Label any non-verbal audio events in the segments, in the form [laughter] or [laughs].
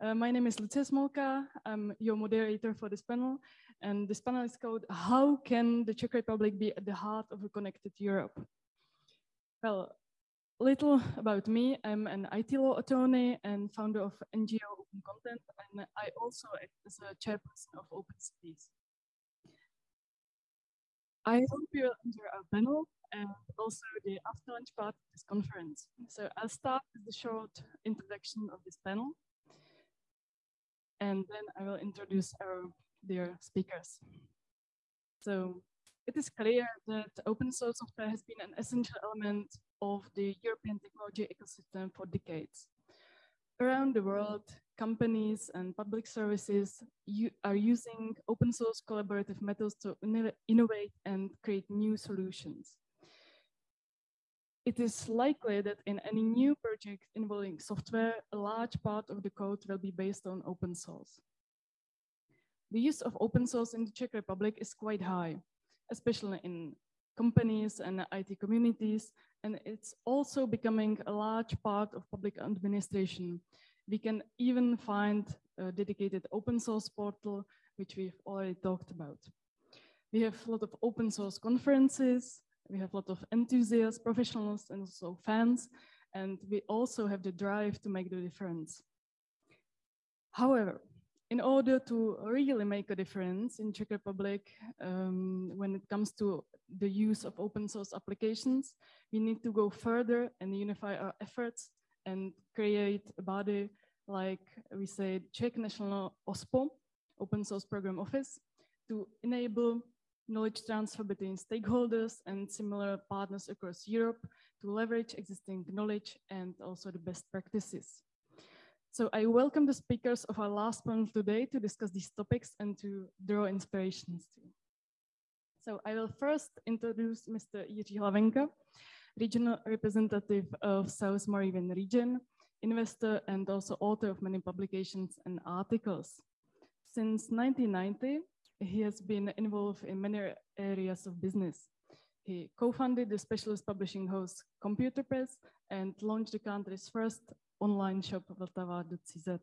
Uh, my name is Lucia Smolka. I'm your moderator for this panel. And this panel is called How Can the Czech Republic Be at the Heart of a Connected Europe? Well, little about me. I'm an IT law attorney and founder of NGO Open Content. And I also act as a chairperson of Open Cities. I hope you'll enjoy our panel and also the after lunch part of this conference. So I'll start with the short introduction of this panel. And then I will introduce our dear speakers. So it is clear that open source software has been an essential element of the European technology ecosystem for decades. Around the world, companies and public services are using open source collaborative methods to innovate and create new solutions. It is likely that in any new project involving software, a large part of the code will be based on open source. The use of open source in the Czech Republic is quite high, especially in companies and IT communities, and it's also becoming a large part of public administration. We can even find a dedicated open source portal, which we've already talked about. We have a lot of open source conferences, we have a lot of enthusiasts, professionals, and also fans, and we also have the drive to make the difference. However, in order to really make a difference in Czech Republic, um, when it comes to the use of open source applications, we need to go further and unify our efforts and create a body like we say Czech National OSPO, Open Source Program Office, to enable knowledge transfer between stakeholders and similar partners across Europe to leverage existing knowledge and also the best practices. So I welcome the speakers of our last panel today to discuss these topics and to draw inspirations too. So I will first introduce Mr. Jiří Hlavenka, regional representative of South Moravian region, investor and also author of many publications and articles. Since 1990, he has been involved in many areas of business. He co-founded the specialist publishing house Computer Press and launched the country's first online shop, Vltava.cz.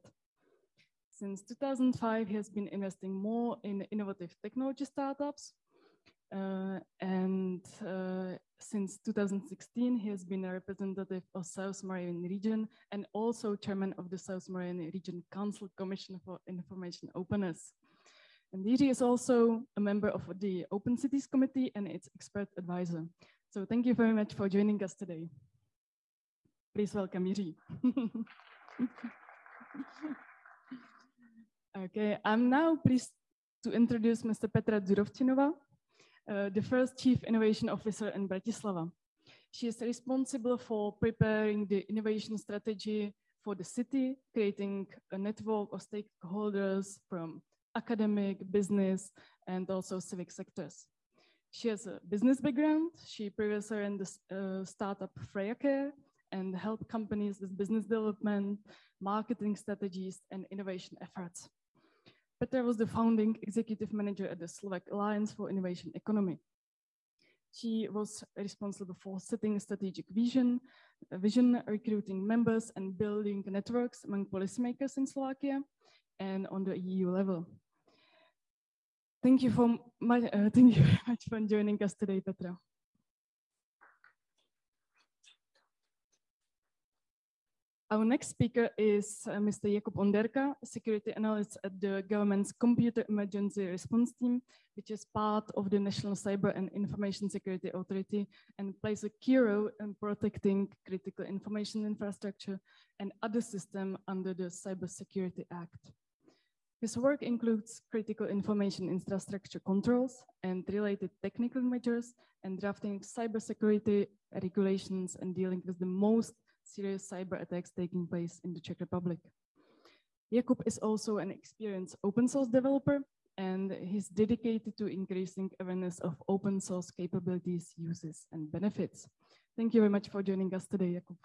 Since 2005, he has been investing more in innovative technology startups. Uh, and uh, since 2016, he has been a representative of South Moravian region and also chairman of the South Moravian region Council Commission for Information Openness. And Jiří is also a member of the Open Cities Committee and its expert advisor. So thank you very much for joining us today. Please welcome Jiří. [laughs] okay, I'm now pleased to introduce Mr. Petra Dzurovčinova, uh, the first Chief Innovation Officer in Bratislava. She is responsible for preparing the innovation strategy for the city, creating a network of stakeholders from academic, business, and also civic sectors. She has a business background. She previously ran the uh, startup Freya Care and helped companies with business development, marketing strategies, and innovation efforts. Petra was the founding executive manager at the Slovak Alliance for Innovation Economy. She was responsible for setting strategic vision, vision, recruiting members, and building networks among policymakers in Slovakia and on the EU level. Thank you for my, uh, [laughs] thank you very much for joining us today, Petra. Our next speaker is uh, Mr. Jakub Onderka, security analyst at the government's Computer Emergency Response Team, which is part of the National Cyber and Information Security Authority and plays a key role in protecting critical information infrastructure and other systems under the Cybersecurity Act. His work includes critical information infrastructure controls and related technical measures and drafting cybersecurity regulations and dealing with the most serious cyber attacks taking place in the Czech Republic. Jakub is also an experienced open source developer and he's dedicated to increasing awareness of open source capabilities, uses, and benefits. Thank you very much for joining us today, Jakub.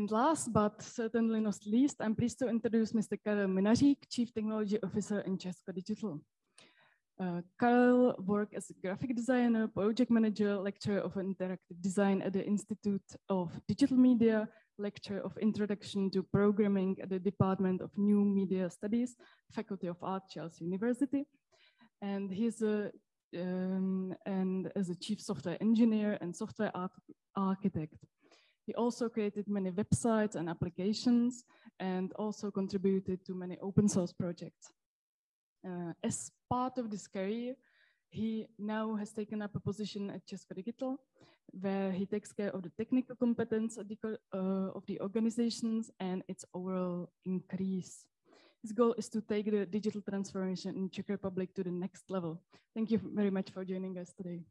And last but certainly not least, I'm pleased to introduce Mr. Karel Minařík, Chief Technology Officer in Česko Digital. Uh, Karel worked as a graphic designer, project manager, lecturer of interactive design at the Institute of Digital Media, lecturer of Introduction to Programming at the Department of New Media Studies, Faculty of Art, Charles University. And he's a, um, and as a chief software engineer and software architect. He also created many websites and applications and also contributed to many open source projects. Uh, as part of this career, he now has taken up a position at Česko Digital, where he takes care of the technical competence of the, uh, of the organizations and its overall increase. His goal is to take the digital transformation in Czech Republic to the next level. Thank you very much for joining us today.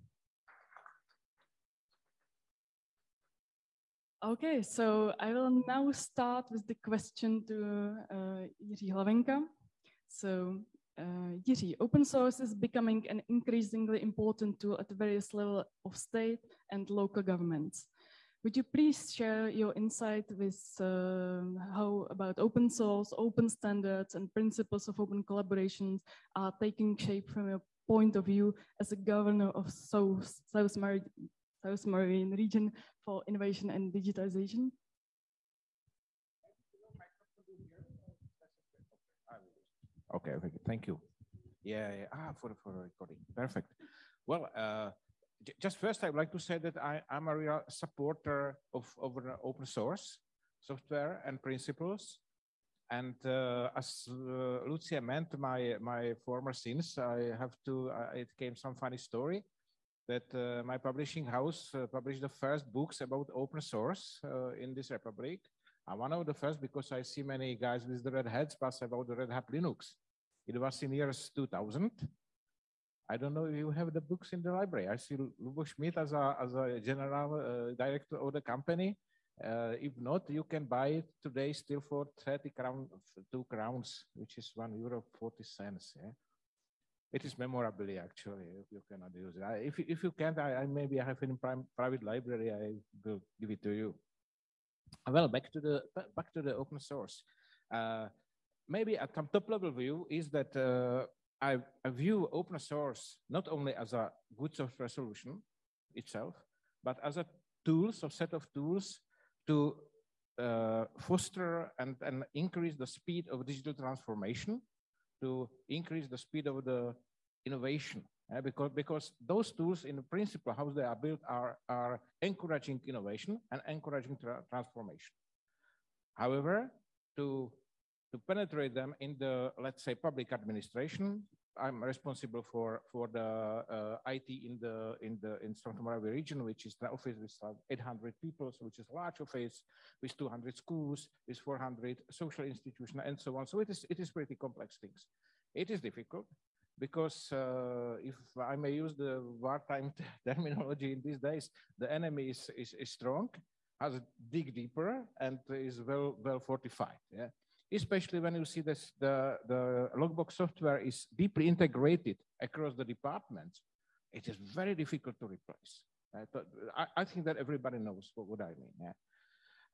Okay, so I will now start with the question to uh, Jiří Hlavenka. So uh, Jiří, open source is becoming an increasingly important tool at various levels of state and local governments. Would you please share your insight with uh, how about open source, open standards, and principles of open collaborations are taking shape from your point of view as a governor of South, South, Mar South Moravian region for innovation and digitization? Okay, okay, thank you. Yeah, yeah. ah, for, for the recording, perfect. Well, uh, just first, I would like to say that I, am a real supporter of, of open source software and principles. And uh, as uh, Lucia meant, my, my former sins, I have to, uh, it came some funny story that uh, my publishing house uh, published the first books about open source uh, in this republic. I'm one of the first because I see many guys with the red hats pass about the Red Hat Linux. It was in years 2000. I don't know if you have the books in the library. I see Lubo Schmidt as a, as a general uh, director of the company. Uh, if not, you can buy it today still for 30 crown, two crowns, which is one euro 40 cents. Yeah? It is memorably actually, if you cannot use it. I, if, if you can't, I, I maybe I have in prime, private library, I will give it to you. Well, back to the, back to the open source. Uh, maybe a top level view is that uh, I, I, view open source not only as a good software solution itself, but as a tools, or set of tools to uh, foster and, and increase the speed of digital transformation to increase the speed of the innovation. Uh, because, because those tools, in principle, how they are built are, are encouraging innovation and encouraging tra transformation. However, to, to penetrate them in the, let's say, public administration, I'm responsible for for the uh, IT in the in the in Moravia region, which is the office with 800 people, so which is a large office with 200 schools, with 400 social institutions, and so on. So it is it is pretty complex things. It is difficult because uh, if I may use the wartime [laughs] terminology in these days, the enemy is, is, is strong, has dig deeper, and is well well fortified. Yeah especially when you see this, the, the logbox software is deeply integrated across the departments, it is very difficult to replace. Right? But I, I think that everybody knows what, what I mean. Yeah?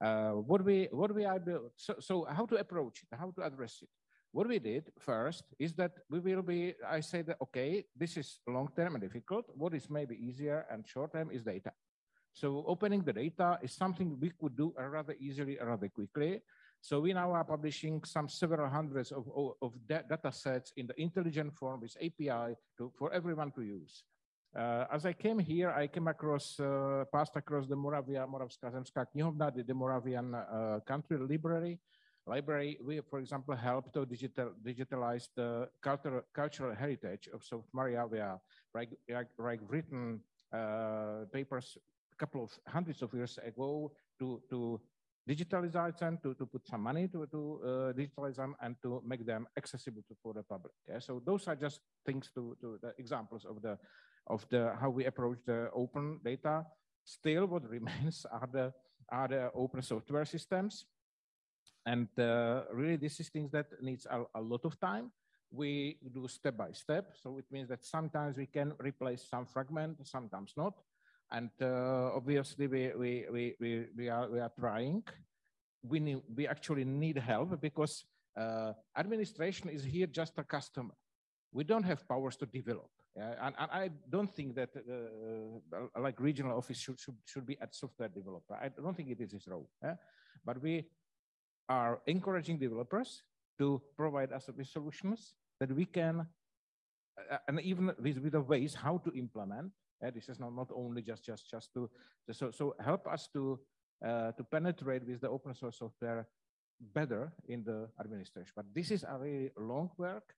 Uh, what we what we are built, so, so how to approach it, how to address it. What we did first is that we will be, I say that, okay, this is long-term and difficult. What is maybe easier and short-term is data. So opening the data is something we could do rather easily, rather quickly. So we now are publishing some several hundreds of, of, data sets in the intelligent form with API to, for everyone to use. Uh, as I came here, I came across, uh, passed across the Moravia, Moravská zemská knihovna, the, the Moravian uh, country library. Library, we, for example, helped to digital, digitalize the cultural, cultural heritage of South Moravia, like, like, like written uh, papers a couple of hundreds of years ago to, to digitalize them, to, to put some money to, to uh, digitalize them and to make them accessible to, for the public. Yeah? So those are just things to, to the examples of the, of the, how we approach the open data. Still what [laughs] remains are the, are the open software systems. And uh, really this is things that needs a, a lot of time we do step by step. So it means that sometimes we can replace some fragment, sometimes not. And uh, obviously, we, we, we, we, we, are, we are trying. We, need, we actually need help because uh, administration is here just a customer. We don't have powers to develop. And, and I don't think that uh, uh, like regional office should, should, should be at software developer. I don't think it is his role. But we are encouraging developers to provide us with solutions that we can, uh, and even with, with the ways how to implement. Uh, this is not, not only just just just to so so help us to uh, to penetrate with the open source software better in the administration. But this is a very long work,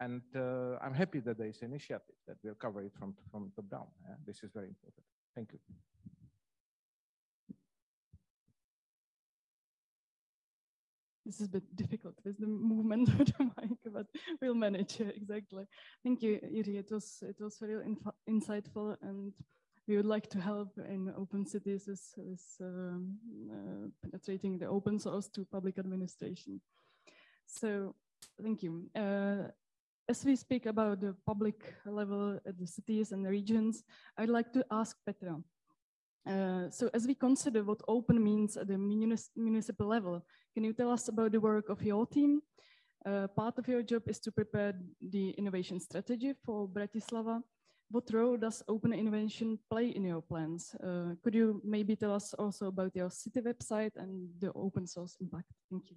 and uh, I'm happy that there is an initiative that will cover it from from top down. Yeah? This is very important. Thank you. This is a bit difficult with the movement [laughs] of the mic, but we'll manage exactly. Thank you, Jiří. It was it was very insightful, and we would like to help in open cities with, with um, uh, penetrating the open source to public administration. So, thank you. Uh, as we speak about the public level at the cities and the regions, I'd like to ask Petra. Uh, so as we consider what open means at the munis municipal level, can you tell us about the work of your team? Uh, part of your job is to prepare the innovation strategy for Bratislava. What role does open innovation play in your plans? Uh, could you maybe tell us also about your city website and the open source impact? Thank you.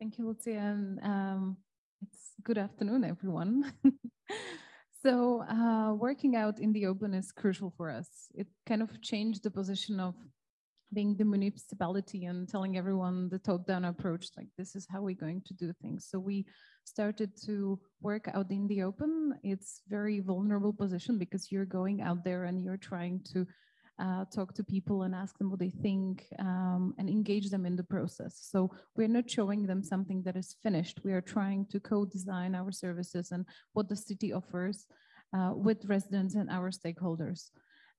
Thank you, Lucia. And um, it's good afternoon, everyone. [laughs] So uh, working out in the open is crucial for us. It kind of changed the position of being the municipality and telling everyone the top-down approach, like this is how we're going to do things. So we started to work out in the open. It's very vulnerable position because you're going out there and you're trying to uh, talk to people and ask them what they think um, and engage them in the process. So we're not showing them something that is finished. We are trying to co-design our services and what the city offers uh, with residents and our stakeholders.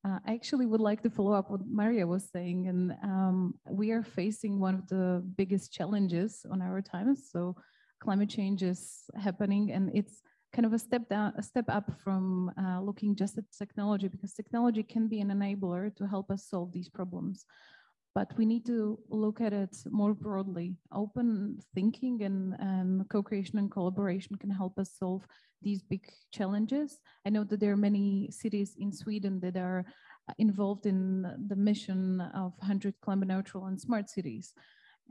Uh, I actually would like to follow up what Maria was saying, and um, we are facing one of the biggest challenges on our times. So climate change is happening, and it's kind of a step down, a step up from uh, looking just at technology because technology can be an enabler to help us solve these problems. But we need to look at it more broadly. Open thinking and, and co-creation and collaboration can help us solve these big challenges. I know that there are many cities in Sweden that are involved in the mission of 100 climate neutral and smart cities.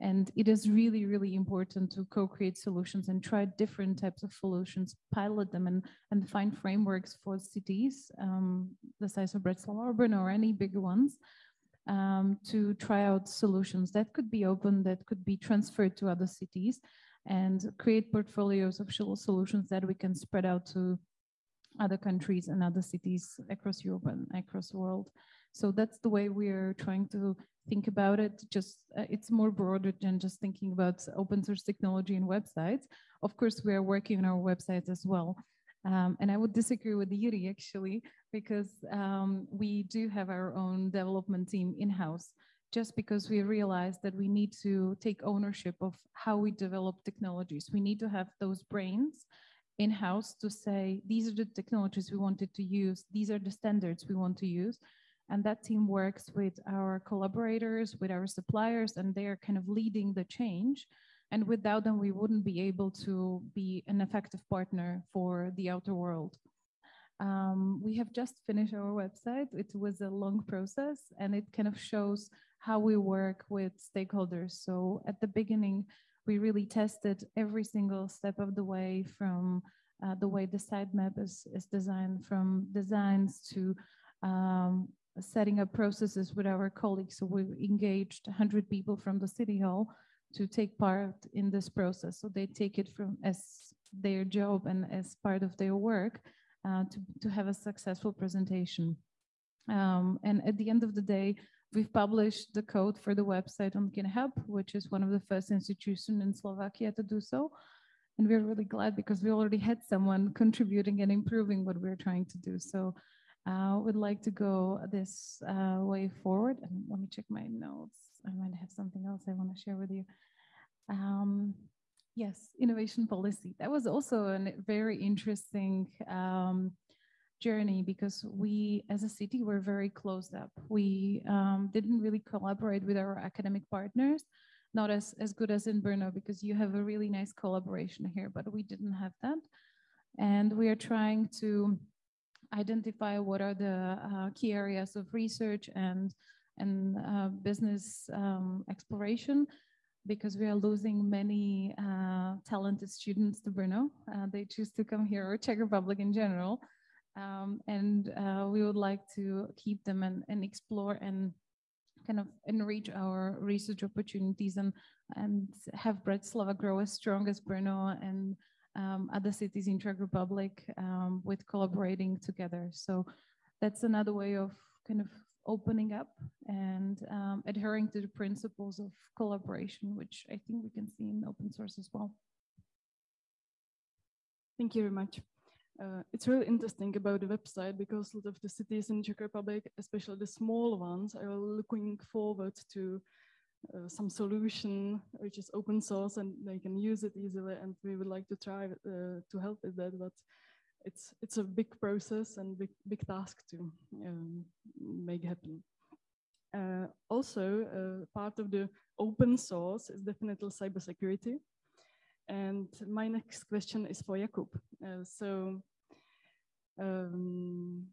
And it is really, really important to co-create solutions and try different types of solutions, pilot them and, and find frameworks for cities, um, the size of Bratislava Urban or any bigger ones, um, to try out solutions that could be open, that could be transferred to other cities and create portfolios of solutions that we can spread out to other countries and other cities across Europe and across the world. So that's the way we're trying to think about it. Just uh, it's more broader than just thinking about open source technology and websites. Of course, we are working on our websites as well. Um, and I would disagree with Jiří actually, because um, we do have our own development team in-house just because we realized that we need to take ownership of how we develop technologies. We need to have those brains in-house to say, these are the technologies we wanted to use, these are the standards we want to use, and that team works with our collaborators, with our suppliers, and they're kind of leading the change. And without them, we wouldn't be able to be an effective partner for the outer world. Um, we have just finished our website. It was a long process and it kind of shows how we work with stakeholders. So at the beginning, we really tested every single step of the way from uh, the way the sitemap is, is designed, from designs to um, setting up processes with our colleagues. So we engaged 100 people from the city hall to take part in this process. So they take it from as their job and as part of their work uh, to, to have a successful presentation. Um, and at the end of the day, we've published the code for the website on GitHub, which is one of the first institutions in Slovakia to do so. And we're really glad because we already had someone contributing and improving what we're trying to do. So uh, would like to go this uh, way forward. And let me check my notes. I might have something else I want to share with you. Um, yes, innovation policy. That was also a very interesting um, journey because we, as a city, were very closed up. We um, didn't really collaborate with our academic partners, not as, as good as in Brno because you have a really nice collaboration here, but we didn't have that. And we are trying to identify what are the uh, key areas of research and, and uh, business um, exploration because we are losing many uh, talented students to Brno. Uh, they choose to come here or Czech Republic in general. Um, and uh, we would like to keep them and, and explore and kind of enrich our research opportunities and, and have Bratislava grow as strong as Brno and um, other cities in Czech Republic um, with collaborating together. So that's another way of kind of opening up and um, adhering to the principles of collaboration, which I think we can see in open source as well. Thank you very much. Uh, it's really interesting about the website because a lot of the cities in Czech Republic, especially the small ones, are looking forward to uh, some solution which is open source and they can use it easily. And we would like to try uh, to help with that, but it's it's a big process and big big task to um, make happen. Uh, also, uh, part of the open source is definitely cybersecurity. And my next question is for Jakub. Uh, so um,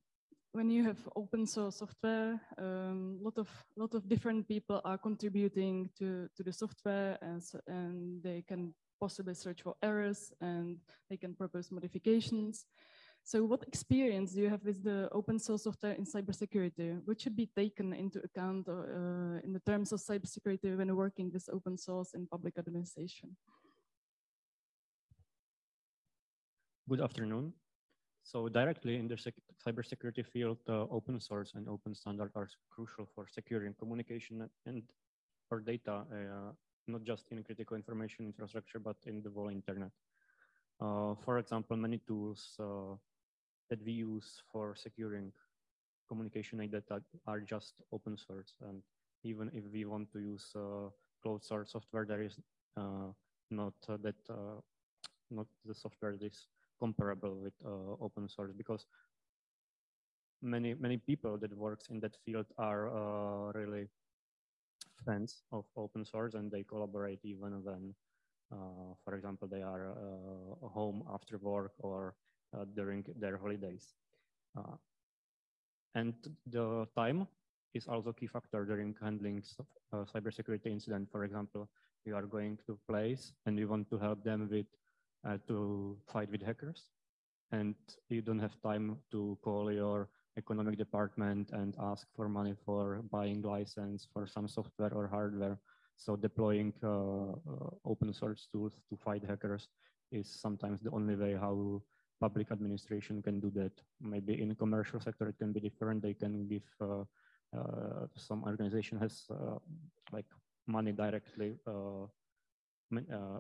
when you have open source software, a um, lot of lot of different people are contributing to, to the software and, and they can possibly search for errors and they can propose modifications. So what experience do you have with the open source software in cybersecurity? What should be taken into account uh, in the terms of cybersecurity when working with open source in public administration? Good afternoon. So directly in the cybersecurity field, uh, open source and open standard are crucial for securing communication and or data, uh, not just in critical information infrastructure, but in the whole internet. Uh, for example, many tools uh, that we use for securing communication and data are just open source. And even if we want to use uh, closed source software, there is uh, not that not the software that is comparable with uh, open source because many many people that works in that field are uh, really fans of open source and they collaborate even when uh, for example they are uh, home after work or uh, during their holidays. Uh, and the time is also a key factor during handling cybersecurity incident. For example you are going to place and you want to help them with uh, to fight with hackers and you don't have time to call your economic department and ask for money for buying license for some software or hardware. So deploying uh, uh, open source tools to fight hackers is sometimes the only way how public administration can do that. Maybe in commercial sector it can be different. They can give uh, uh some organization has uh, like money directly uh,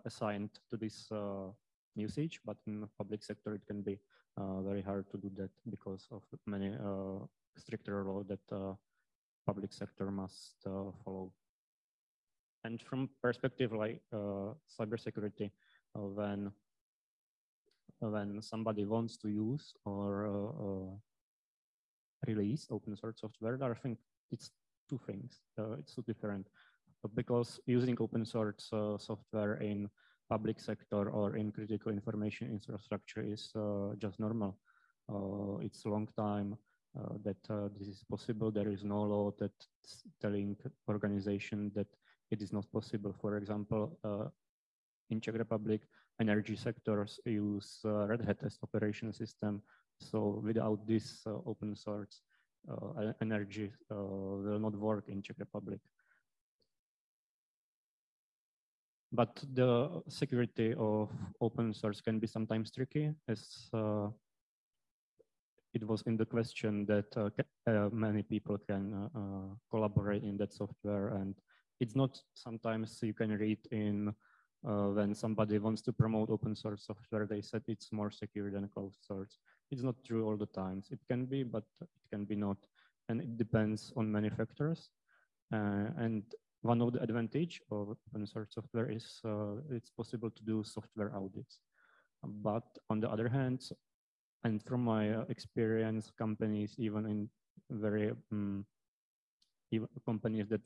assigned to this usage, but in the public sector, it can be uh, very hard to do that because of many uh, stricter law that uh, public sector must uh, follow. And from perspective like uh, cybersecurity, uh, when when somebody wants to use or release open source software, I think it's two things. it's two different because using open source software in public sector or in critical information infrastructure is uh, just normal. Uh, it's a long time uh, that this is possible. There is no law that's telling organization that it is not possible. For example, in Czech Republic, energy sectors use uh, Red Hat as operation system. So without this uh, open source, uh, energy will not work in Czech Republic. But the security of open source can be sometimes tricky as uh, it was in the question that uh, uh, many people can uh, uh, collaborate in that software. And it's not sometimes you can read in uh, when somebody wants to promote open source software they said it's more secure than closed source. It's not true all the times. It can be but it can be not. And it depends on many factors. And one of the advantage of open source software is uh, it's possible to do software audits. But on the other hand, and from my uh, experience, companies even in very um, even companies that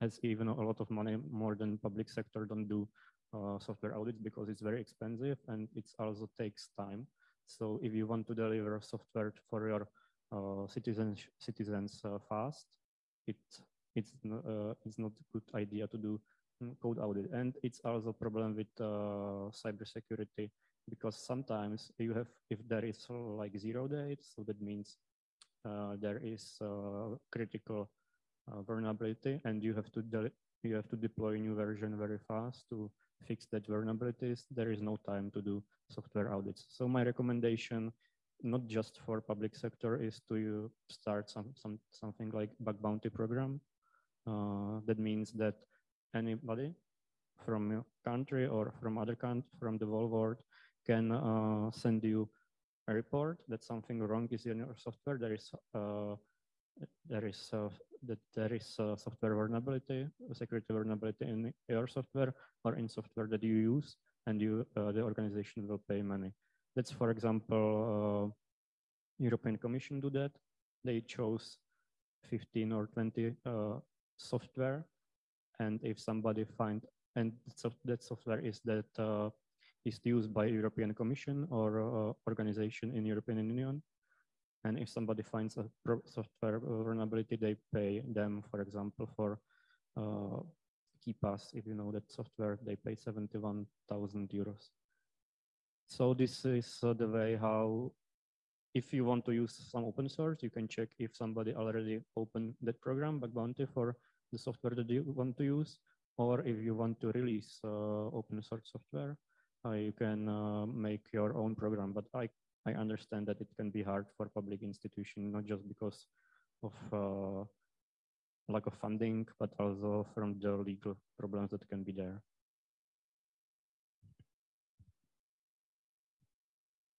has even a lot of money more than public sector don't do uh, software audits because it's very expensive and it also takes time. So if you want to deliver software for your uh, citizens citizens uh, fast, it it's uh, it's not a good idea to do mm, code audit, and it's also a problem with uh, cybersecurity because sometimes you have if there is like zero days, so that means uh, there is critical vulnerability, and you have to you have to deploy a new version very fast to fix that vulnerabilities. There is no time to do software audits. So my recommendation, not just for public sector, is to start some, some something like bug bounty program. Uh, that means that anybody from your country or from other country, from the whole world, can uh, send you a report that something wrong is in your software. There is uh, there is uh, that there is a software vulnerability, security vulnerability in your software or in software that you use, and you uh, the organization will pay money. That's, for example, uh, European Commission do that. They chose 15 or 20 uh, software, and if somebody find and that software is that uh, is used by European Commission or uh, organization in European Union, and if somebody finds a software vulnerability, they pay them, for example, for uh, KeePass, if you know that software, they pay 71,000 euros. So this is uh, the way how, if you want to use some open source, you can check if somebody already opened that program, bug bounty for the software that you want to use, or if you want to release uh, open source software, uh, you can uh, make your own program. But I I understand that it can be hard for public institution, not just because of uh, lack of funding, but also from the legal problems that can be there.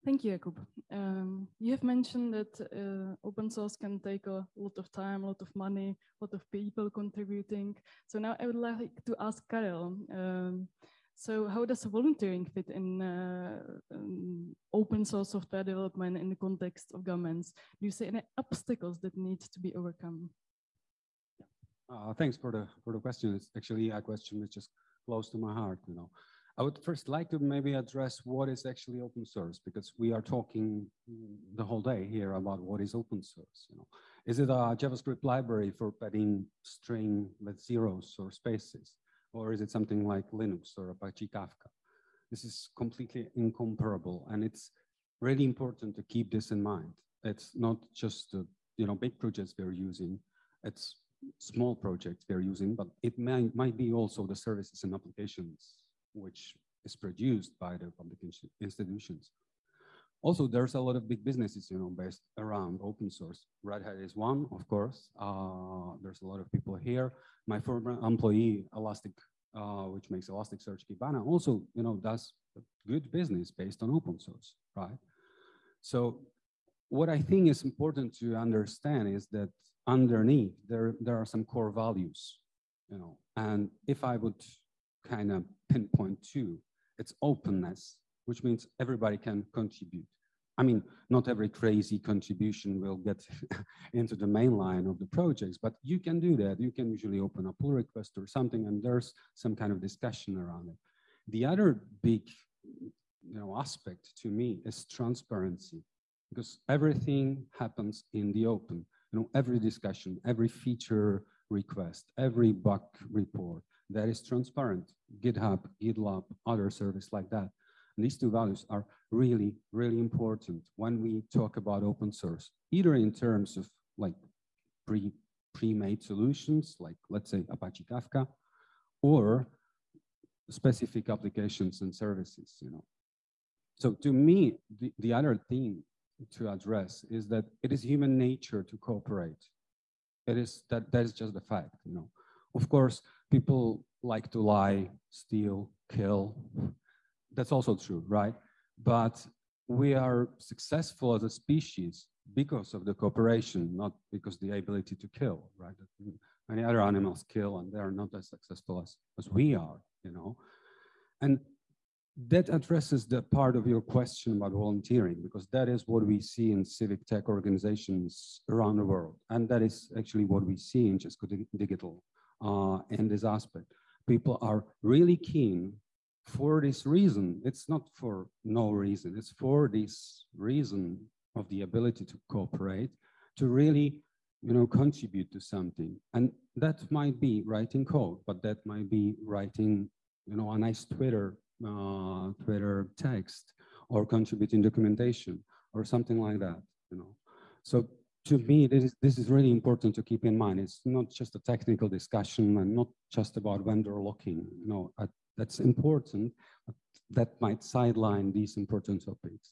Thank you, Jakub. Um, you have mentioned that uh, open source can take a lot of time, a lot of money, a lot of people contributing. So now I would like to ask Karel, um, so how does volunteering fit in uh, um, open source software development in the context of governments? Do you see any obstacles that need to be overcome? Uh, thanks for the for the question. It's actually a question which is close to my heart. You know, I would first like to maybe address what is actually open source because we are talking the whole day here about what is open source. You know, is it a JavaScript library for padding string with zeros or spaces? or is it something like Linux or Apache Kafka? This is completely incomparable, and it's really important to keep this in mind. It's not just the you know big projects we're using; it's small projects we're using, but it may, might be also the services and applications which is produced by the public institutions. Also, there's a lot of big businesses, you know, based around open source. Red Hat is one, of course. Uh, there's a lot of people here. My former employee, Elastic, uh, which makes Elasticsearch Kibana, also, you know, does good business based on open source, right? So what I think is important to understand is that underneath there, there are some core values, you know, and if I would kind of pinpoint two, it's openness, which means everybody can contribute. I mean, not every crazy contribution will get [laughs] into the main line of the projects, but you can do that. You can usually open a pull request or something, and there's some kind of discussion around it. The other big you know, aspect to me is transparency, because everything happens in the open. You know, every discussion, every feature request, every bug report, that is transparent. GitHub, GitLab, other service like that. And these two values are really, really important when we talk about open source, either in terms of like pre, pre-made solutions, like let's say Apache Kafka, or specific applications and services, you know. So to me, the, the other thing to address is that it is human nature to cooperate. It is that that is just a fact, you know. Of course, people like to lie, steal, kill, that's also true, right? But we are successful as a species because of the cooperation, not because the ability to kill, right? Many other animals kill and they are not as successful as, as we are, you know? And that addresses the part of your question about volunteering, because that is what we see in civic tech organizations around the world. And that is actually what we see in Česko Digital uh, in this aspect. People are really keen for this reason, it's not for no reason, it's for this reason of the ability to cooperate, to really, you know, contribute to something. And that might be writing code, but that might be writing, you know, a nice Twitter, uh, Twitter text or contributing documentation or something like that, you know. So to me, this is, this is really important to keep in mind. It's not just a technical discussion and not just about vendor locking. Know, uh, that's important, that might sideline these important topics.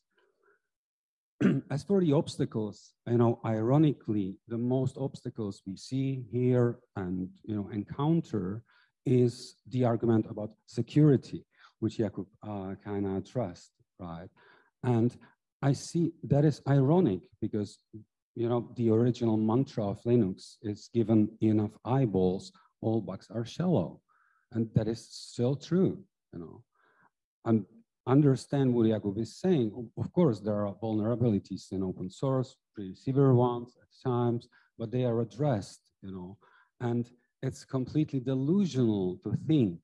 [clears throat] As for the obstacles, you know, ironically, the most obstacles we see here and, you know, encounter is the argument about security, which Jakub uh, kind of addressed, right? And I see that is ironic because you know, the original mantra of Linux is given enough eyeballs, all bugs are shallow. And that is still true, you know. And understand what Jakub is saying. Of course, there are vulnerabilities in open source, pretty severe ones at times, but they are addressed, you know. And it's completely delusional to think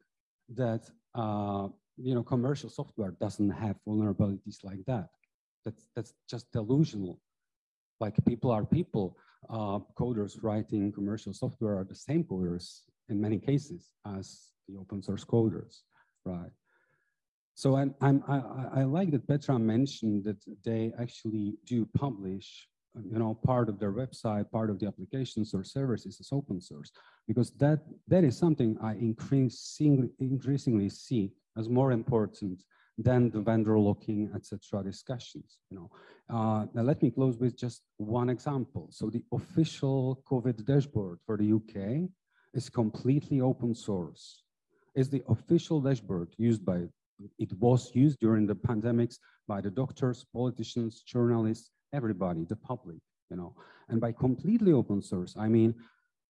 that, uh, you know, commercial software doesn't have vulnerabilities like that. That's, that's just delusional like people are people. Uh, coders writing commercial software are the same coders in many cases as the open source coders, right? So I'm, I'm, I, I like that Petra mentioned that they actually do publish you know, part of their website, part of the applications or services is open source, because that, that is something I increasingly, increasingly see as more important than the vendor locking, etc. discussions. You know, uh, now let me close with just one example. So the official COVID dashboard for the UK is completely open source. Is the official dashboard used by, it was used during the pandemics by the doctors, politicians, journalists, everybody, the public, you know. And by completely open source, I mean,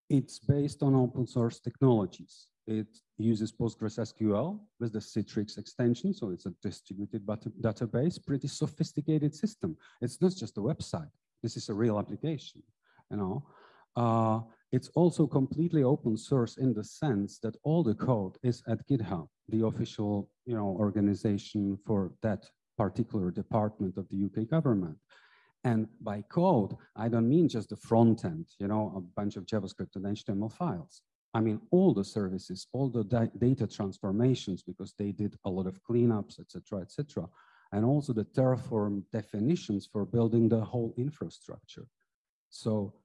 it's based on open source technologies. It uses PostgreSQL with the Citus extension, so it's a distributed database, pretty sophisticated system. It's not just a website. This is a real application, you know. Uh, it's also completely open source in the sense that all the code is at GitHub, the official, you know, organization for that particular department of the UK government. And by code, I don't mean just the front end, you know, a bunch of JavaScript and HTML files. I mean, all the services, all the data transformations, because they did a lot of cleanups, etc., etc., and also the Terraform definitions for building the whole infrastructure. So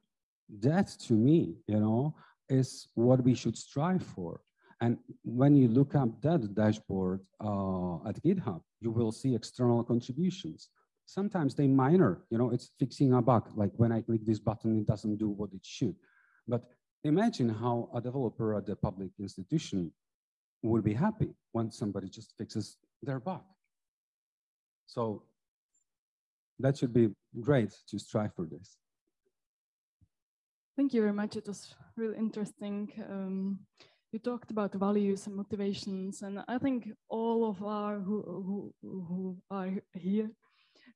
that, to me, you know, is what we should strive for. And when you look up that dashboard uh, at GitHub, you will see external contributions. Sometimes they minor, you know, it's fixing a bug. Like when I click this button, it doesn't do what it should. But imagine how a developer at a public institution would be happy when somebody just fixes their bug. So that should be great to strive for this. Thank you very much. It was really interesting. Um, you talked about values and motivations, and I think all of our who, who, who are here,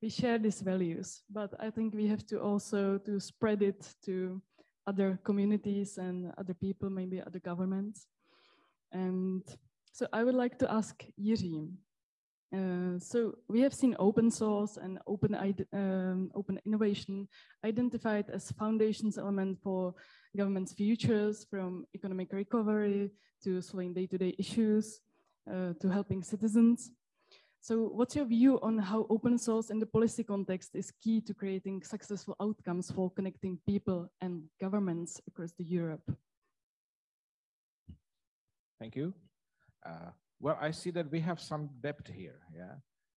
we share these values, but I think we have to also to spread it to other communities and other people, maybe other governments. And so I would like to ask Jiří. Uh, so we have seen open source and open, um, open innovation identified as foundations element for government's futures from economic recovery to solving day-to-day -day issues uh, to helping citizens. So what's your view on how open source in the policy context is key to creating successful outcomes for connecting people and governments across the Europe? Thank you. Uh, well, I see that we have some depth here, yeah,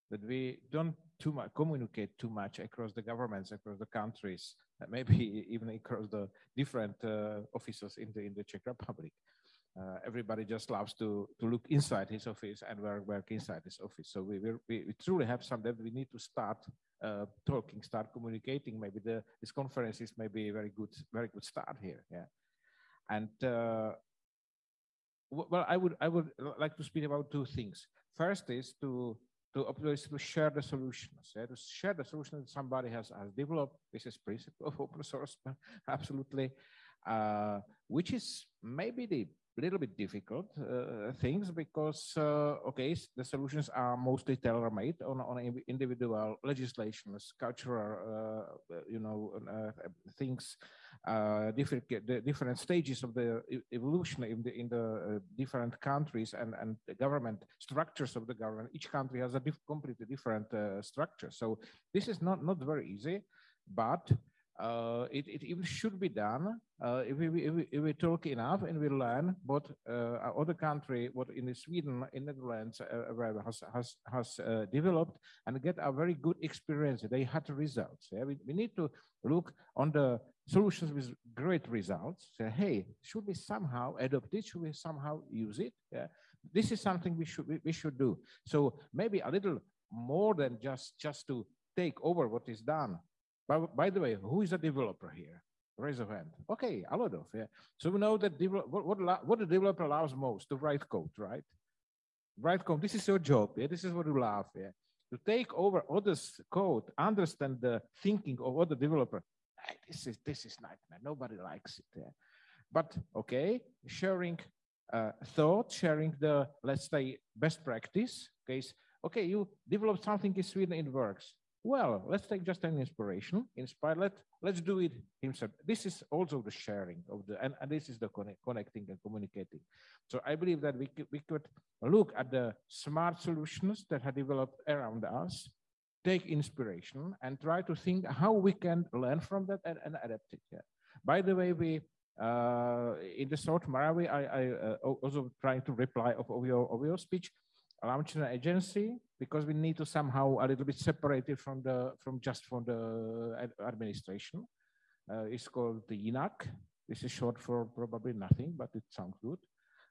that we don't too much communicate too much across the governments, across the countries, maybe [laughs] even across the different uh, offices in the in the Czech Republic uh, everybody just loves to to look inside his office and work work inside his office. So we we, we truly have some that we need to start uh, talking, start communicating. Maybe the this conference is maybe a very good very good start here. Yeah, and uh, well, I would I would like to speak about two things. First is to to always to share the solutions. Yeah? To share the solution that somebody has has developed. This is principle of open source, [laughs] absolutely. Uh, which is maybe the little bit difficult uh, things because uh, okay the solutions are mostly tailor-made on, on individual legislations cultural uh, you know uh, things uh, different the different stages of the evolution in the in the uh, different countries and and the government structures of the government. Each country has a diff completely different structure. So this is not not very easy but uh, it, it even should be done uh, if, we, if, we, if we talk enough and we learn what uh, other country, what in Sweden, in the Netherlands, uh, has, has, has uh, developed and get a very good experience. They had results. Yeah? We, we need to look on the solutions with great results. Say, hey, should we somehow adopt it? Should we somehow use it? Yeah? This is something we should we, we should do. So maybe a little more than just just to take over what is done by, by the way, who is a developer here? Raise a hand. Okay, a lot of, yeah. So we know that what, what, what the developer loves most, to write code, right? Write code, this is your job, yeah? This is what you love, yeah? To take over others' code, understand the thinking of other developer, hey, this is this is nightmare. Nobody likes it. Yeah? But okay, sharing uh, thought, sharing the let's say best practice. Case okay, you develop something in Sweden, it works well, let's take just an inspiration, inspire, let, let's do it himself. This is also the sharing of the, and, and this is the connect, connecting and communicating. So I believe that we could, we could look at the smart solutions that have developed around us, take inspiration and try to think how we can learn from that and, and adapt it. Yeah. By the way, we, uh, in the South Moravia, I, I uh, also trying to reply of, of, your, of your speech, launched an agency because we need to somehow a little bit separate it from the from just from the administration. Uh, it's called the INAC. This is short for probably nothing, but it sounds good.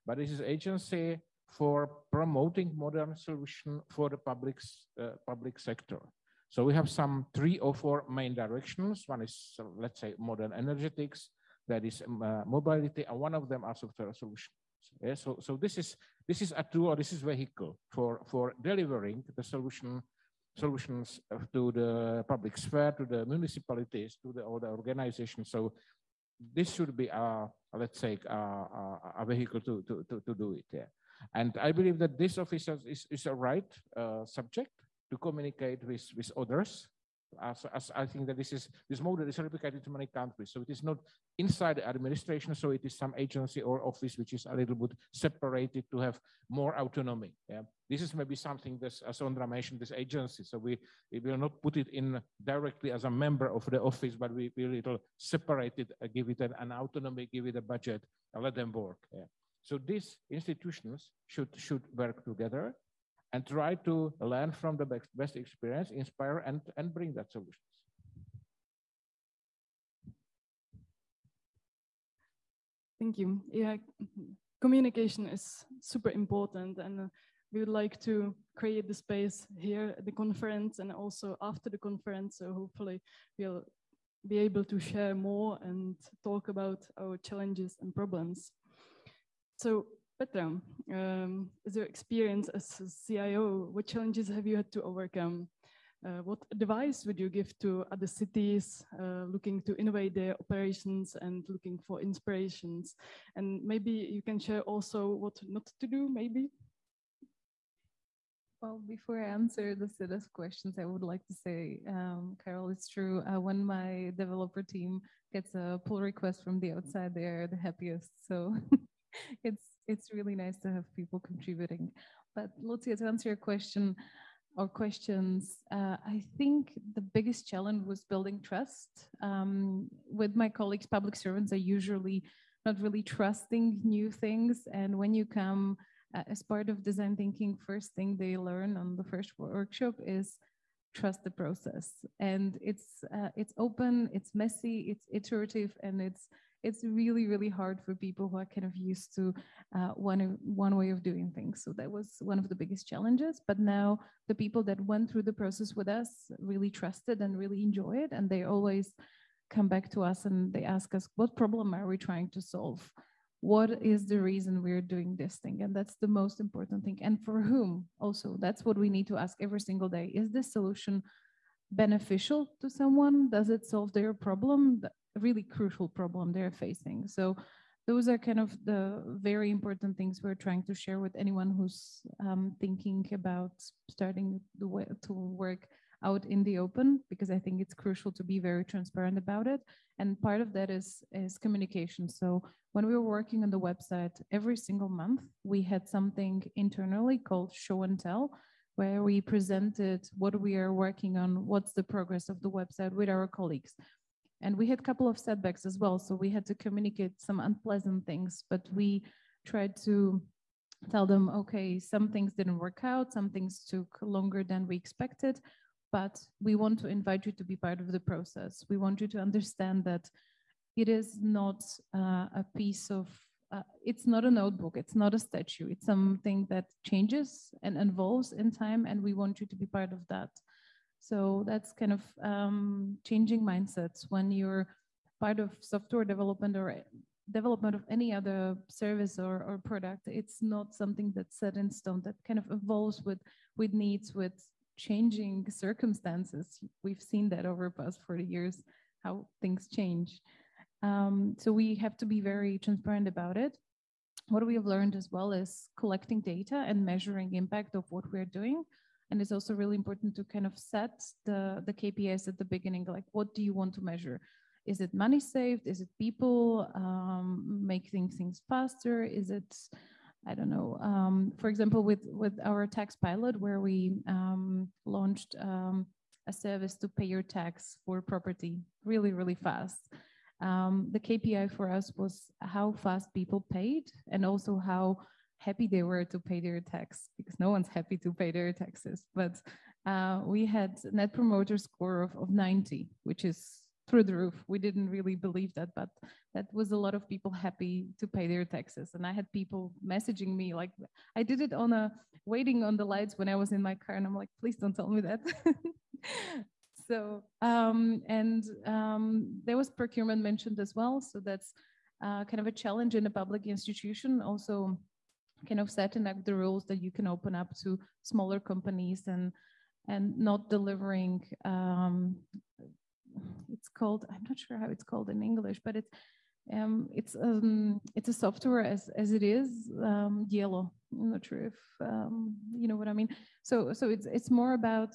But this is agency for promoting modern solution for the public uh, public sector. So we have some three or four main directions. One is, uh, let's say, modern energetics, that is uh, mobility, and one of them are software solutions. Yeah, so, so this is this is a tool or this is vehicle for for delivering the solution solutions to the public sphere, to the municipalities, to the other organizations. So this should be a let's say a, a, a vehicle to, to, to, to, do it. Yeah. And I believe that this office is, is a right uh, subject to communicate with, with others as, as I think that this is this model is replicated in many countries. So it is not inside the administration, so it is some agency or office which is a little bit separated to have more autonomy. Yeah, this is maybe something that, as Ondra mentioned, this agency. So we, we will not put it in directly as a member of the office, but we will little separate it, uh, give it an, an, autonomy, give it a budget, and let them work. Yeah. So these institutions should should work together and try to learn from the best, experience, inspire, and, and bring that solutions. Thank you. Yeah, communication is super important, and uh, we would like to create the space here at the conference and also after the conference. So hopefully, we'll be able to share more and talk about our challenges and problems. So Petra, um, as your experience as CIO, what challenges have you had to overcome? Uh, what advice would you give to other cities uh, looking to innovate their operations and looking for inspirations? And maybe you can share also what not to do, maybe? Well, before I answer the set of questions, I would like to say, um, Karel, it's true. Uh, when my developer team gets a pull request from the outside, they are the happiest. So [laughs] it's it's really nice to have people contributing. But Lucia, to answer your question or questions, uh, I think the biggest challenge was building trust. Um, with my colleagues, public servants are usually not really trusting new things. And when you come uh, as part of design thinking, first thing they learn on the first workshop is trust the process. And it's uh, it's open, it's messy, it's iterative, and it's it's really, really hard for people who are kind of used to uh, one, one way of doing things. So that was one of the biggest challenges. But now the people that went through the process with us really trusted and really enjoy it. And they always come back to us and they ask us, what problem are we trying to solve? What is the reason we're doing this thing? And that's the most important thing. And for whom also, that's what we need to ask every single day. Is this solution beneficial to someone? Does it solve their problem? Really crucial problem they're facing. So those are kind of the very important things we're trying to share with anyone who's um, thinking about starting to work out in the open because I think it's crucial to be very transparent about it. And part of that is, is communication. So when we were working on the website, every single month we had something internally called show and tell, where we presented what we are working on, what's the progress of the website with our colleagues. And we had a couple of setbacks as well. So we had to communicate some unpleasant things, but we tried to tell them, okay, some things didn't work out, some things took longer than we expected, but we want to invite you to be part of the process. We want you to understand that it is not uh, a piece of, uh, it's not a notebook, it's not a statue, it's something that changes and evolves in time, and we want you to be part of that. So that's kind of um, changing mindsets when you're part of software development or development of any other service or, or product. It's not something that's set in stone that kind of evolves with, with needs, with changing circumstances. We've seen that over the past 40 years, how things change. Um, so we have to be very transparent about it. What we have learned as well is collecting data and measuring impact of what we're doing. And it's also really important to kind of set the, the KPIs at the beginning, like what do you want to measure? Is it money saved? Is it people um, making things faster? Is it, I don't know, um, for example, with, with our tax pilot where we um, launched um, a service to pay your tax for property really, really fast. Um, the KPI for us was how fast people paid and also how happy they were to pay their tax because no one's happy to pay their taxes. But uh, we had net promoter score of, of 90, which is through the roof. We didn't really believe that, but that was a lot of people happy to pay their taxes. And I had people messaging me like, I did it on a waiting on the lights when I was in my car, and I'm like, please don't tell me that. [laughs] so um, and um, there was procurement mentioned as well. So that's uh, kind of a challenge in a public institution. Also, kind of setting up the rules that you can open up to smaller companies and and not delivering um, it's called i'm not sure how it's called in english but it's um, it's um, it's a software as as it is um, yellow. I'm not sure if um, you know what i mean. So so it's it's more about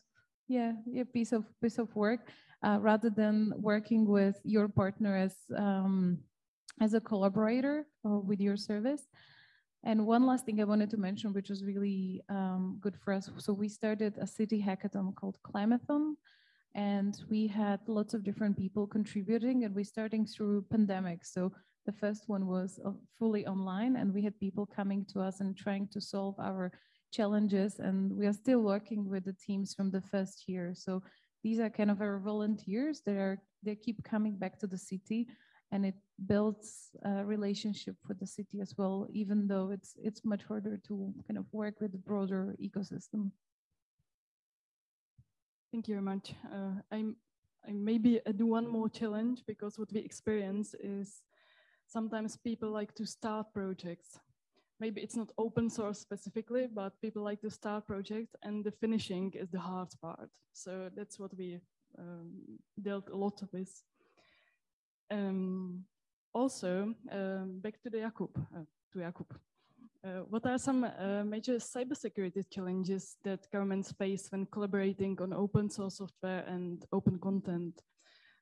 yeah a piece of piece of work uh, rather than working with your partner as um, as a collaborator or with your service and one last thing I wanted to mention, which was really um, good for us. So we started a city hackathon called Climathon, and we had lots of different people contributing, and we're starting through pandemic. So the first one was uh, fully online, and we had people coming to us and trying to solve our challenges. And we are still working with the teams from the first year. So these are kind of our volunteers that are they keep coming back to the city and it builds a relationship with the city as well, even though it's it's much harder to kind of work with the broader ecosystem. Thank you very much. Uh, I'm I maybe do one more challenge because what we experience is sometimes people like to start projects. Maybe it's not open source specifically, but people like to start projects and the finishing is the hard part. So that's what we um, dealt a lot of with. Um, also, um, back to the Jakub, uh, to Jakub. Uh, what are some uh, major cybersecurity challenges that governments face when collaborating on open source software and open content?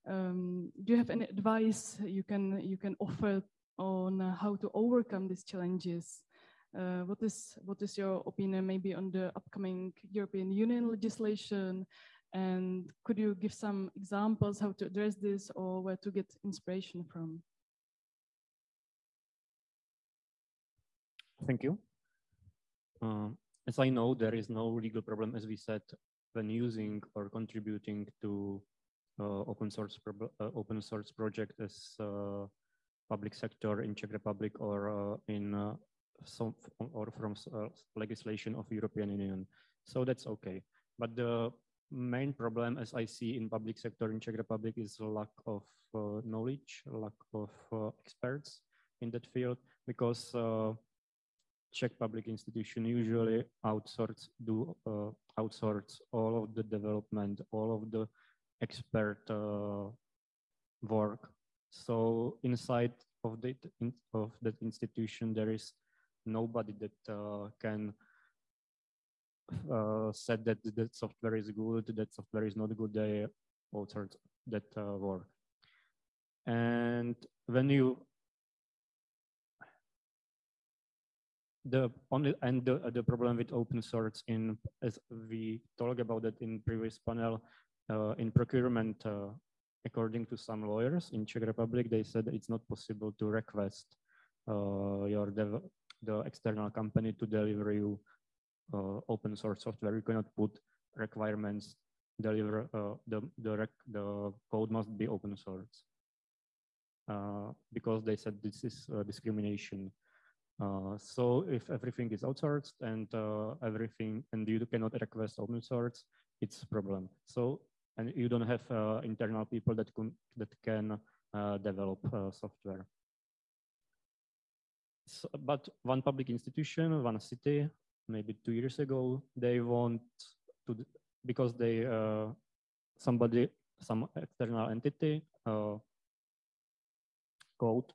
Um, do you have any advice you can you can offer on how to overcome these challenges? Uh, what is what is your opinion maybe on the upcoming European Union legislation and could you give some examples how to address this or where to get inspiration from? Thank you. Uh, as I know, there is no legal problem, as we said, when using or contributing to uh, open source uh, open source project as uh, public sector in Czech Republic or uh, in uh, some or from legislation of European Union. So that's okay. But the main problem as I see in public sector in Czech Republic is lack of uh, knowledge, lack of uh, experts in that field because uh, Czech public institution usually outsource do uh, outsource all of the development, all of the expert uh, work. So inside of that in, of that institution, there is nobody that uh, can said that that software is good, that software is not good. They authored that uh, work. And when you the only and the, the problem with open source in as we talked about it in previous panel uh, in procurement uh, according to some lawyers in czech republic they said it's not possible to request uh, your the external company to deliver you uh, open source software you cannot put requirements deliver uh, the the rec the code must be open source uh, because they said this is discrimination uh, so if everything is outsourced and uh, everything, and you cannot request open source, it's a problem. So, and you don't have uh, internal people that can, that can uh, develop uh, software. So, but one public institution, one city, maybe two years ago, they want to, because they, uh, somebody, some external entity uh, code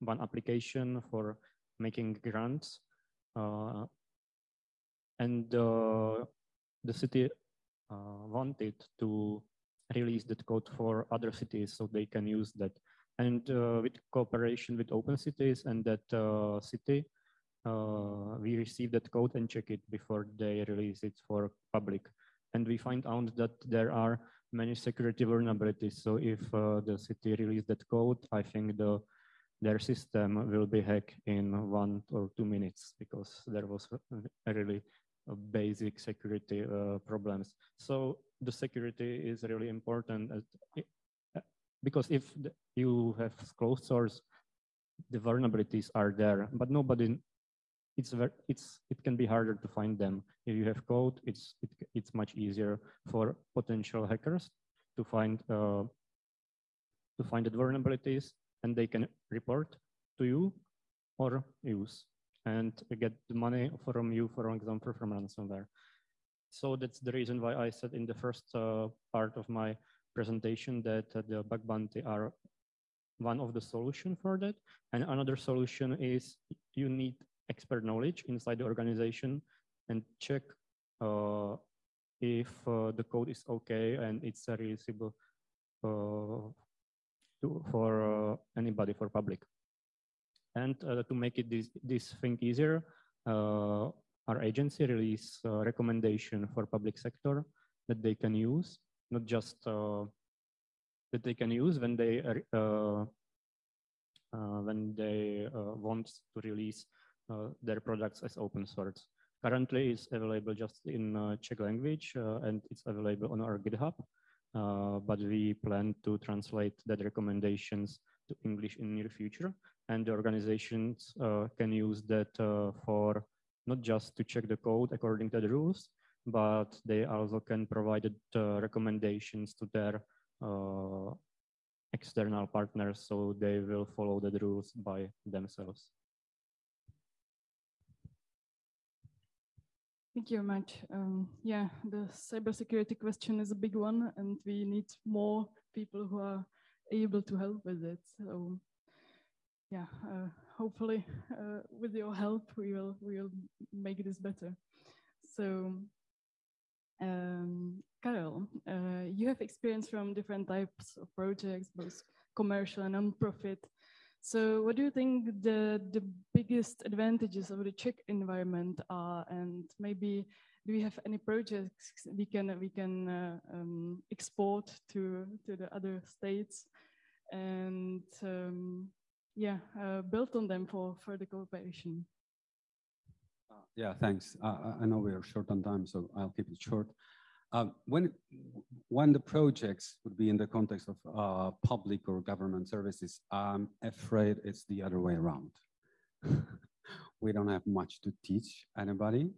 one application for making grants. Uh, and uh, the city uh, wanted to release that code for other cities so they can use that. And uh, with cooperation with open cities and that uh, city, uh, we receive that code and check it before they release it for public. And we find out that there are many security vulnerabilities. So if the city release that code, I think the their system will be hacked in one or two minutes because there was a really basic security uh, problems. So the security is really important uh, because if you have closed source, the vulnerabilities are there, but nobody, it's very, it's it can be harder to find them. If you have code, it's it, it's much easier for potential hackers to find uh, to find the vulnerabilities and they can report to you or use and get the money from you, for example, from ransomware. So that's the reason why I said in the first uh, part of my presentation that uh, the bug bounty are one of the solution for that. And another solution is you need expert knowledge inside the organization and check uh, if uh, the code is okay and it's releasable uh, to, for uh, anybody, for public. And uh, to make it this, this thing easier, uh, our agency release recommendation for public sector that they can use, not just that they can use when they when they want to release their products as open source. Currently, it's available just in Czech language, and it's available on our GitHub. Uh, but we plan to translate that recommendations to English in near future. And the organizations uh, can use that uh, for not just to check the code according to the rules, but they also can provide recommendations to their external partners so they will follow the rules by themselves. Thank you very much. Um, yeah, the cybersecurity question is a big one, and we need more people who are able to help with it. So, yeah, uh, hopefully, uh, with your help, we will we will make this better. So, um, Karel, uh, you have experience from different types of projects, both commercial and non-profit. So what do you think the, the biggest advantages of the Czech environment are? And maybe do we have any projects we can, we can uh, um, export to, to the other states and um, yeah, uh, build on them for further cooperation? Uh, yeah, thanks. I know we are short on time, so I'll keep it short. Um, when, when the projects would be in the context of uh, public or government services, I'm afraid it's the other way around. [laughs] we don't have much to teach anybody.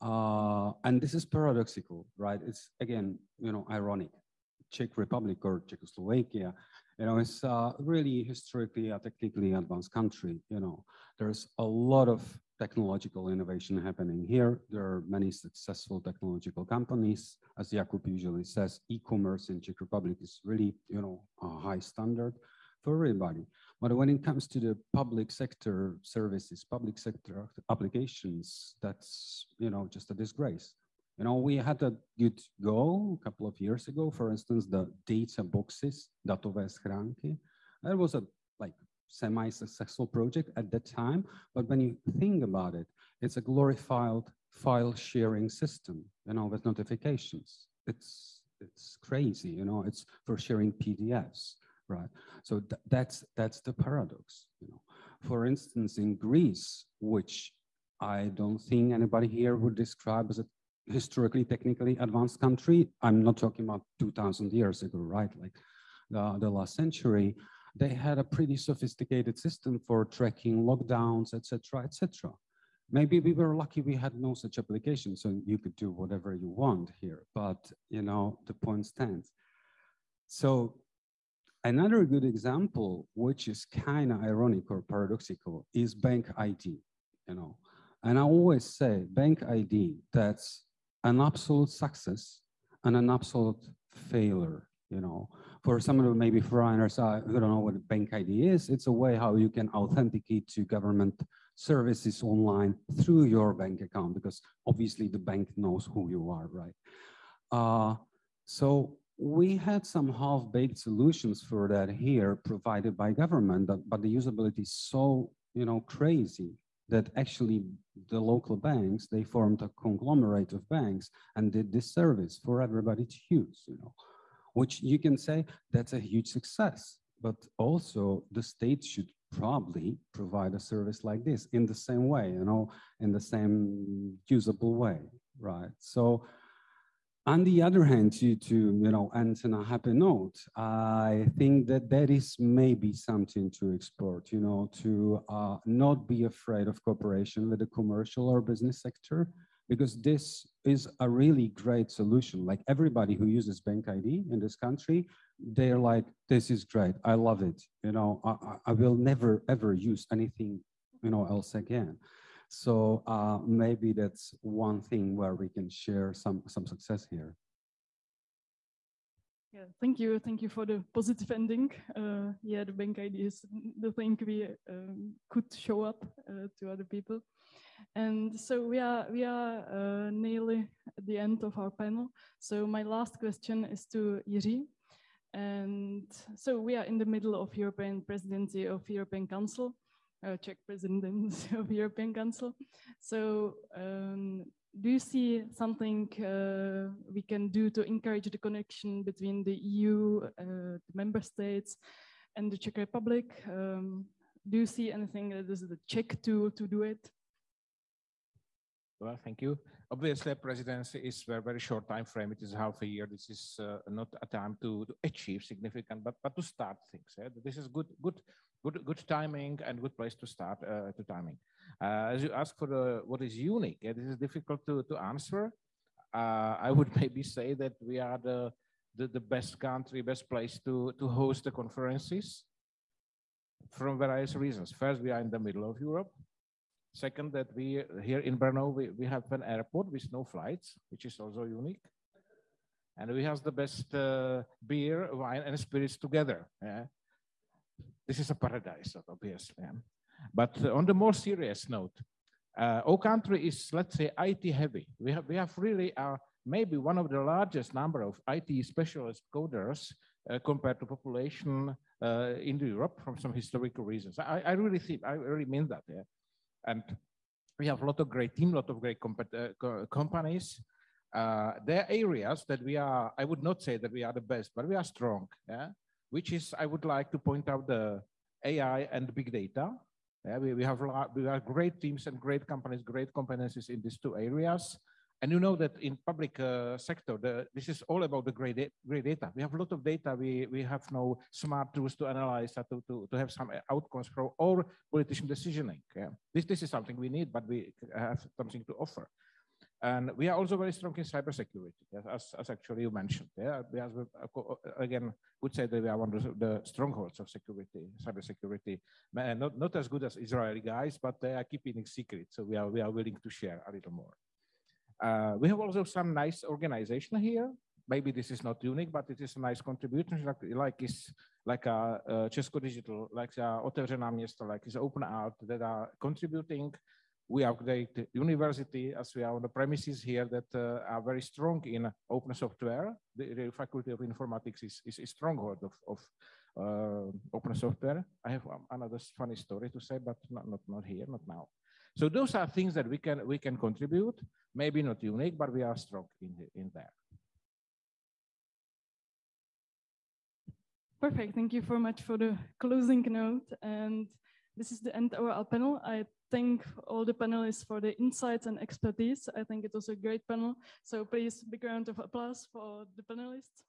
Uh, and this is paradoxical, right? It's again, you know, ironic. Czech Republic or Czechoslovakia, you know, it's uh, really historically a technically advanced country. You know, there's a lot of technological innovation happening here. There are many successful technological companies. As Jakub usually says, e-commerce in Czech Republic is really, you know, a high standard. for everybody. But when it comes to the public sector services, public sector applications, that's, you know, just a disgrace. You know, we had a good go a couple of years ago, for instance, the data boxes, datové schránky. That was a like semi-successful project at that time. But when you think about it, it's a glorified file sharing system, you know, with notifications. It's it's crazy, you know, it's for sharing PDFs, right? So th that's that's the paradox, you know. For instance, in Greece, which I don't think anybody here would describe as a historically, technically advanced country. I'm not talking about 2000 years ago, right? Like the, the last century, they had a pretty sophisticated system for tracking lockdowns, etc., etc. Maybe we were lucky we had no such application, so you could do whatever you want here. But you know, the point stands. So another good example, which is kind of ironic or paradoxical, is Bank ID. You know, and I always say Bank ID. That's an absolute success and an absolute failure. You know, for some of the maybe foreigners uh, who don't know what Bank ID is, it's a way how you can authenticate to government services online through your bank account because obviously the bank knows who you are, right? Uh, so we had some half-baked solutions for that here provided by government, but, but the usability is so you know crazy that actually the local banks, they formed a conglomerate of banks and did this service for everybody to use, you know, which you can say that's a huge success. But also the state should probably provide a service like this in the same way, you know, in the same usable way, right? So on the other hand, to, to you know, end on a happy note, I think that that is maybe something to explore, you know, to uh, not be afraid of cooperation with the commercial or business sector, because this is a really great solution. Like everybody who uses Bank ID in this country, they're like, this is great, I love it. You know, I, I will never ever use anything, you know, else again. So uh, maybe that's one thing where we can share some, some success here. Yeah, thank you. Thank you for the positive ending. Uh, yeah, the bank ID is the thing we um, could show up uh, to other people. And so we are we are uh, nearly at the end of our panel. So my last question is to Jiří. And so we are in the middle of European presidency of European Council uh, Czech president [laughs] of European Council. So um, do you see something uh, we can do to encourage the connection between the EU, uh, the member states, and the Czech Republic? Um, do you see anything that is the Czech to, to do it? Well, thank you. Obviously, presidency is a very, very short time frame. It is half a year. This is uh, not a time to, to, achieve significant, but but to start things. Yeah? This is good, good good, good timing and good place to start uh, to timing. Uh, as you ask for the, what is unique, yeah, this is difficult to, to answer. Uh, I would [laughs] maybe say that we are the, the, the best country, best place to, to host the conferences from various reasons. First, we are in the middle of Europe. Second, that we here in Brno, we, we have an airport with no flights, which is also unique. And we have the best uh, beer, wine, and spirits together. Yeah? This is a paradise, obviously. But on the more serious note, uh, our country is, let's say, IT heavy. We have, we have really uh, maybe one of the largest number of IT specialist coders uh, compared to population uh, in Europe from some historical reasons. I, I really think, I really mean that. Yeah? And we have a lot of great team, a lot of great uh, co companies. Uh, there are areas that we are, I would not say that we are the best, but we are strong. Yeah? which is, I would like to point out the AI and big data. Yeah, we, we, have, we have great teams and great companies, great competencies in these two areas. And you know that in public uh, sector, the, this is all about the great, great data. We have a lot of data. We, we have no smart tools to analyze, to, to, to have some outcomes for all politician decisioning. Yeah. This, this is something we need, but we have something to offer. And we are also very strong in cybersecurity, as, as actually you mentioned. Yeah, we have, uh, uh, again, would say that we are one of the strongholds of security, cybersecurity. Uh, not, not as good as Israeli guys, but they are keeping it secret. So we are, we are willing to share a little more. Uh, we have also some nice organization here. maybe this is not unique, but it is a nice contribution, like, like is like a uh, Česko Digital, like a Otevřená město, like is OpenAlt that are contributing. We update university as we are on the premises here that uh, are very strong in open software. The, the Faculty of Informatics is, is a stronghold of, of uh, open software. I have another funny story to say, but not, not, not here, not now. So those are things that we can we can contribute. Maybe not unique, but we are strong in the, in there. Perfect. Thank you very much for the closing note. And this is the end of our panel. I thank all the panelists for the insights and expertise. I think it was a great panel. So please, big round of applause for the panelists.